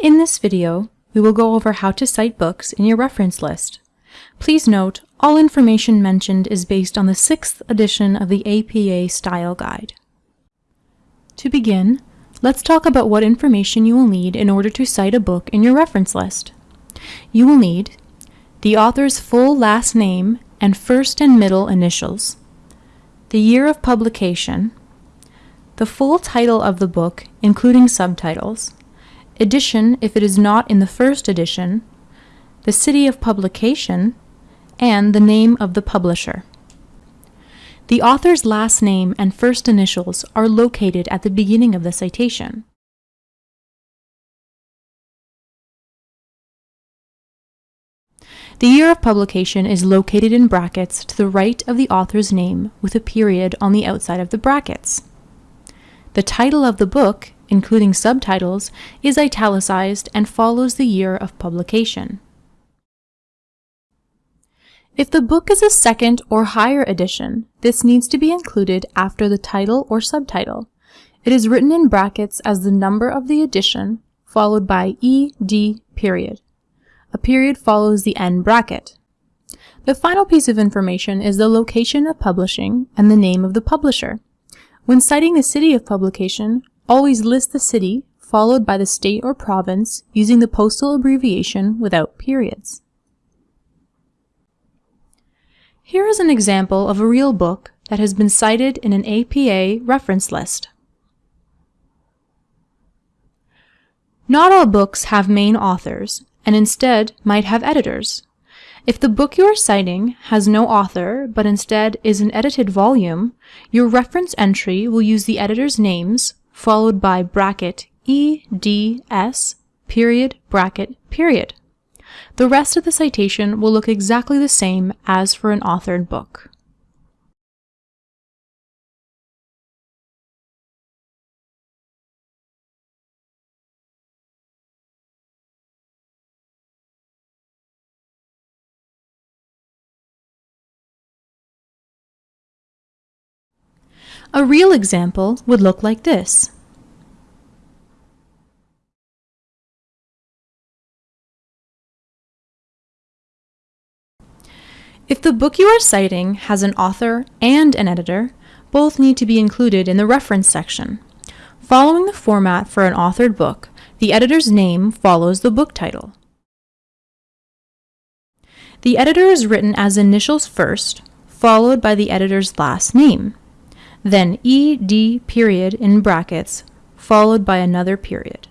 In this video, we will go over how to cite books in your reference list. Please note, all information mentioned is based on the 6th edition of the APA Style Guide. To begin, let's talk about what information you will need in order to cite a book in your reference list. You will need the author's full last name and first and middle initials, the year of publication, the full title of the book, including subtitles, edition if it is not in the first edition, the city of publication, and the name of the publisher. The author's last name and first initials are located at the beginning of the citation. The year of publication is located in brackets to the right of the author's name with a period on the outside of the brackets. The title of the book, including subtitles, is italicized and follows the year of publication. If the book is a second or higher edition, this needs to be included after the title or subtitle. It is written in brackets as the number of the edition, followed by ED period. A period follows the end bracket. The final piece of information is the location of publishing and the name of the publisher. When citing the city of publication, always list the city followed by the state or province using the postal abbreviation without periods. Here is an example of a real book that has been cited in an APA reference list. Not all books have main authors, and instead might have editors. If the book you are citing has no author, but instead is an edited volume, your reference entry will use the editor's names, followed by bracket EDS, period, bracket, period. The rest of the citation will look exactly the same as for an authored book. A real example would look like this. If the book you are citing has an author and an editor, both need to be included in the reference section. Following the format for an authored book, the editor's name follows the book title. The editor is written as initials first, followed by the editor's last name then ED period in brackets, followed by another period.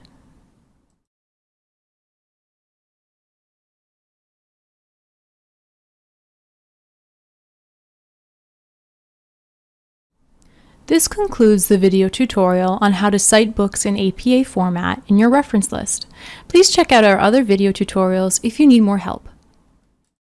This concludes the video tutorial on how to cite books in APA format in your reference list. Please check out our other video tutorials if you need more help.